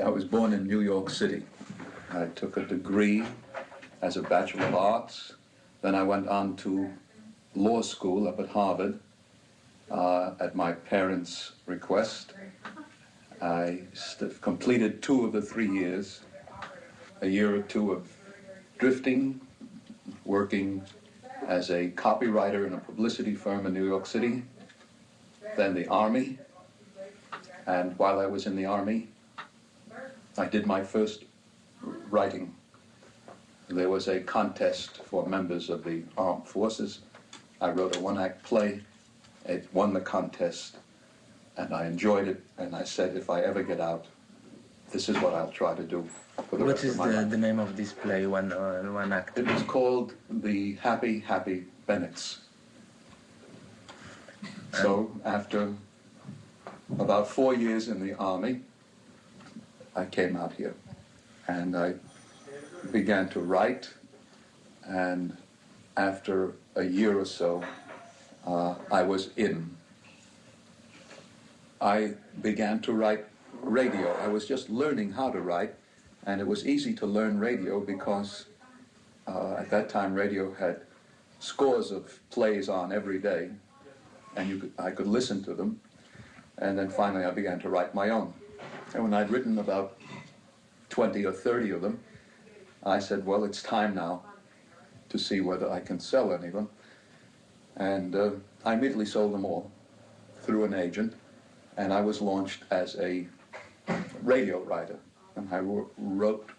I was born in New York City. I took a degree as a Bachelor of Arts. Then I went on to law school up at Harvard uh, at my parents' request. I completed two of the three years, a year or two of drifting, working as a copywriter in a publicity firm in New York City, then the Army. And while I was in the Army, I did my first writing. There was a contest for members of the armed forces. I wrote a one-act play. It won the contest, and I enjoyed it. And I said, if I ever get out, this is what I'll try to do for the What is the, the name of this play, one, uh, one act? It was called the Happy Happy Bennetts. So after about four years in the army, I came out here and I began to write. And after a year or so, uh, I was in. I began to write radio. I was just learning how to write, and it was easy to learn radio because uh, at that time, radio had scores of plays on every day, and you could, I could listen to them. And then finally, I began to write my own. And when I'd written about 20 or 30 of them, I said, well, it's time now to see whether I can sell any of them. And uh, I immediately sold them all through an agent, and I was launched as a radio writer. And I wrote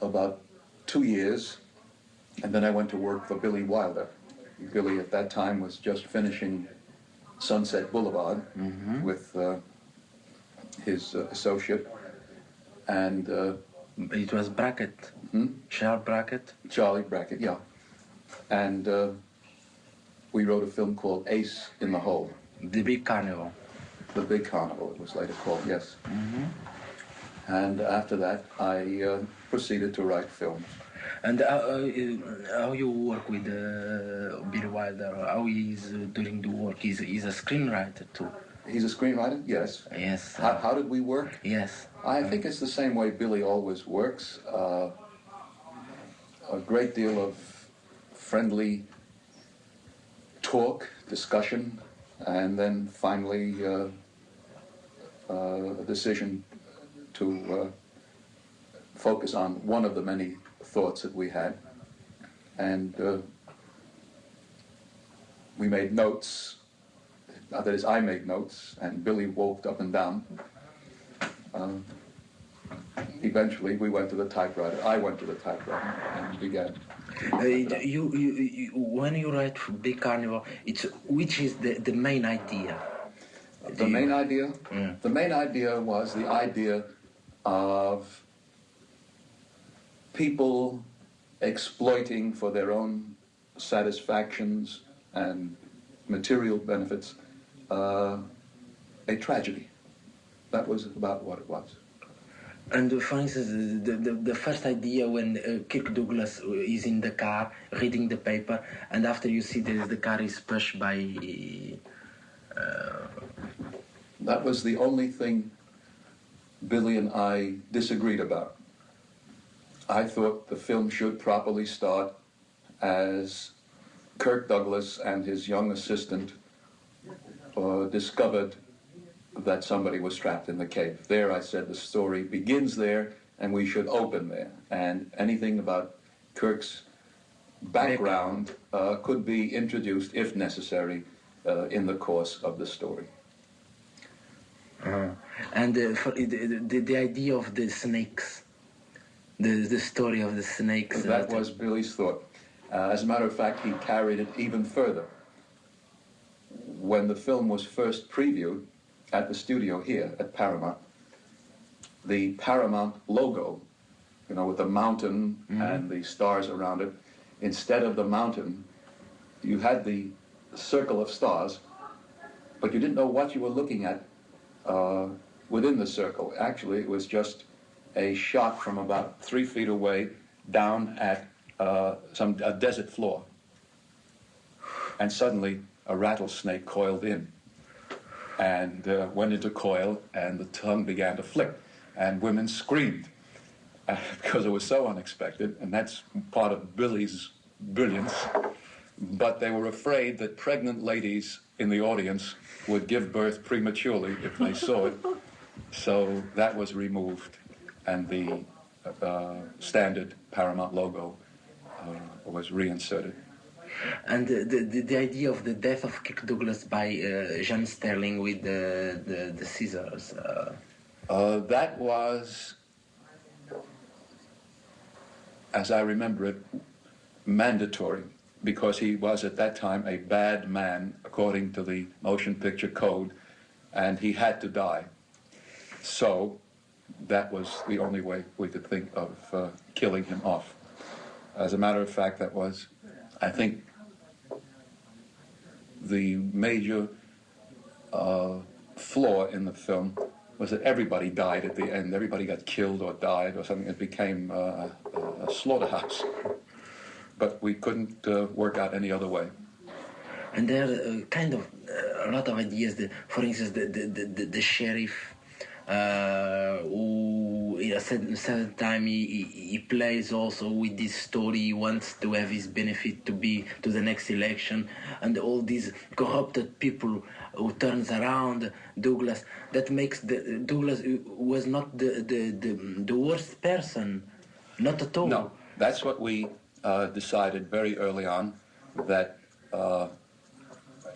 about two years, and then I went to work for Billy Wilder. Billy at that time was just finishing Sunset Boulevard with uh, his uh, associate, and uh, It was Brackett, hmm? Charles Brackett. Charlie Brackett, yeah. And uh, we wrote a film called Ace in the Hole, The Big Carnival. The Big Carnival, it was later called, yes. And after that, I uh, proceeded to write films. And uh, uh, how you work with uh, Billy Wilder? How he is uh, doing the work? He's, he's a screenwriter too. He's a screenwriter, yes. Yes. How, how did we work? yes. I think it's the same way Billy always works. Uh, a great deal of friendly talk, discussion, and then finally uh, uh, a decision to uh, focus on one of the many thoughts that we had. And uh, we made notes. That is, I made notes, and Billy walked up and down. Um, eventually, we went to the typewriter. I went to the typewriter and began. Uh, type it up. you, you, you, when you write for Big Carnival, it's which is the, the main idea? The main idea? Yeah. The main idea was the idea of people exploiting for their own satisfactions and material benefits uh, a tragedy. That was about what it was. And uh, for instance, the, the, the first idea when uh, Kirk Douglas is in the car reading the paper, and after you see that the car is pushed by. Uh, That was the only thing Billy and I disagreed about. I thought the film should properly start as Kirk Douglas and his young assistant uh, discovered that somebody was trapped in the cave. There, I said the story begins there, and we should open there. And anything about Kirk's background uh, could be introduced, if necessary, uh, in the course of the story. uh, and uh, for, the, the, the idea of the snakes, the, the story of the snakes. That was Billy's thought. Uh, as a matter of fact, he carried it even further. When the film was first previewed at the studio here at Paramount, the Paramount logo, you know, with the mountain and the stars around it, instead of the mountain, you had the circle of stars, but you didn't know what you were looking at uh, within the circle. Actually, it was just a shot from about three feet away down at uh, some a desert floor. And suddenly, a rattlesnake coiled in and uh, went into coil, and the tongue began to flick. and women screamed uh, because it was so unexpected, and that's part of Billy's brilliance. But they were afraid that pregnant ladies in the audience would give birth prematurely if they saw it. So that was removed, and the uh, standard Paramount logo uh, was reinserted. And the, the, the idea of the death of Kirk Douglas by uh, Sterling with the, the, the scissors. Uh, Uh, that was, as I remember it, mandatory because he was at that time a bad man according to the motion picture code and he had to die. So that was the only way we could think of uh, killing him off. As a matter of fact, that was, I think, the major uh, flaw in the film was that everybody died at the end. Everybody got killed or died or something. It became uh, a, slaughterhouse. But we couldn't uh, work out any other way. and there are uh, kind of uh, a lot of ideas. The, for instance, the, the, the, the sheriff. Uh, who at a certain, time he, he, he plays also with this story. He wants to have his benefit to be to the next election. And all these corrupted people who turns around Douglas that makes the Douglas was not the the, the, the worst person. Not at all. No, that's what we uh, decided very early on that uh,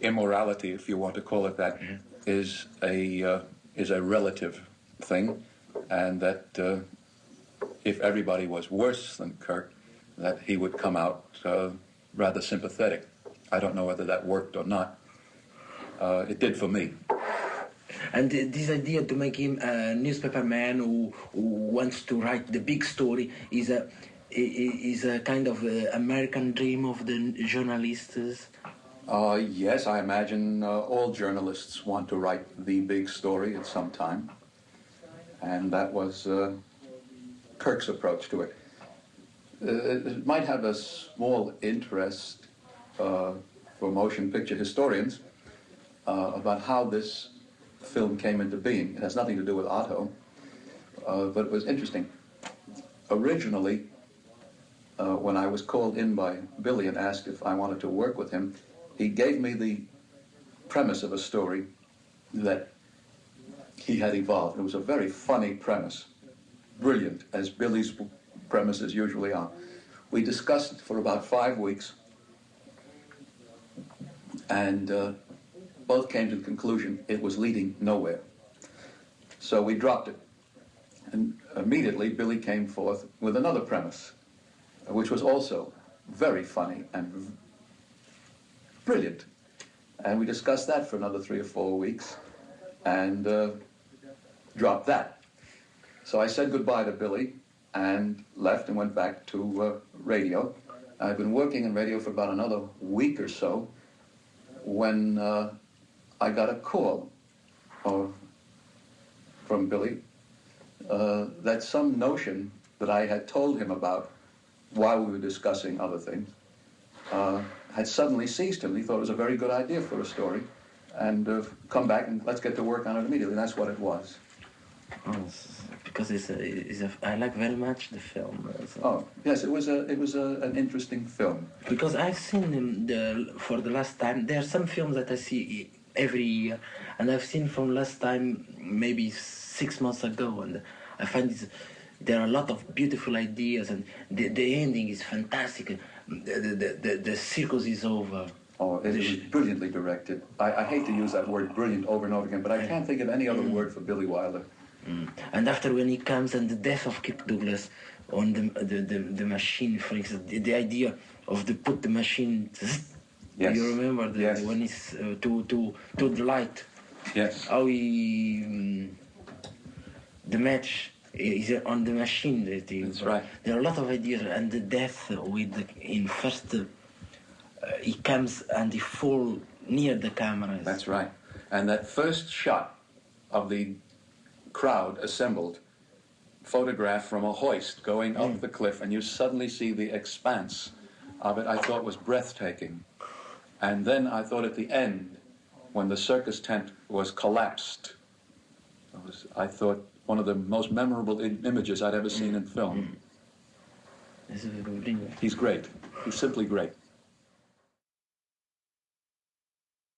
immorality, if you want to call it that, is a uh, is a relative thing, and that uh, if everybody was worse than Kirk, that he would come out uh, rather sympathetic. I don't know whether that worked or not. Uh, it did for me. And this idea to make him a newspaper man who, who wants to write the big story is a is a kind of uh American dream of the journalists. Uh, yes, I imagine uh, all journalists want to write the big story at some time. And that was uh, Kirk's approach to it. Uh, it might have a small interest uh, for motion picture historians uh, about how this film came into being. It has nothing to do with Otto, but it was interesting. Originally, when I was called in by Billy and asked if I wanted to work with him, he gave me the premise of a story that he had evolved. It was a very funny premise, brilliant, as Billy's premises usually are. We discussed it for about five weeks, and uh, both came to the conclusion it was leading nowhere. So we dropped it. And immediately, Billy came forth with another premise, which was also very funny and brilliant. And we discussed that for another three or four weeks and uh, dropped that. So I said goodbye to Billy and left and went back to uh, radio. I've been working in radio for about another week or so when uh, I got a call or from Billy uh, that some notion that I had told him about while we were discussing other things uh, had suddenly seized him. He thought it was a very good idea for a story, and uh, come back and let's get to work on it immediately. That's what it was. Oh, because it's a, it's a, I like very much the film. uh, so- Oh yes, it was a it was a, an interesting film. Because I've seen the, for the last time. There are some films that I see every year, and I've seen from last time maybe six months ago, and I find there are a lot of beautiful ideas, and the, the ending is fantastic. The, the, the, circus is over. Oh, it was brilliantly directed. I, I hate to use that word brilliant over and over again, but I can't think of any other word for Billy Wilder. Mm. And after when he comes and the death of Kirk Douglas on the the, the, the machine, for instance, the, the idea of the put the machine. Yes. You remember the, Yes. when it's uh, to to to the light. Yes. how he um, the match is on the machine that That's right. there are a lot of ideas and the death with the, in first uh, he comes and he fall near the cameras That's right. And that first shot of the crowd assembled, photographed from a hoist going up the cliff, and you suddenly see the expanse of it, I thought was breathtaking. And then I thought at the end, when the circus tent was collapsed, it was, I thought one of the most memorable images I'd ever seen in film. Is het een ding. He's great. He's simply great.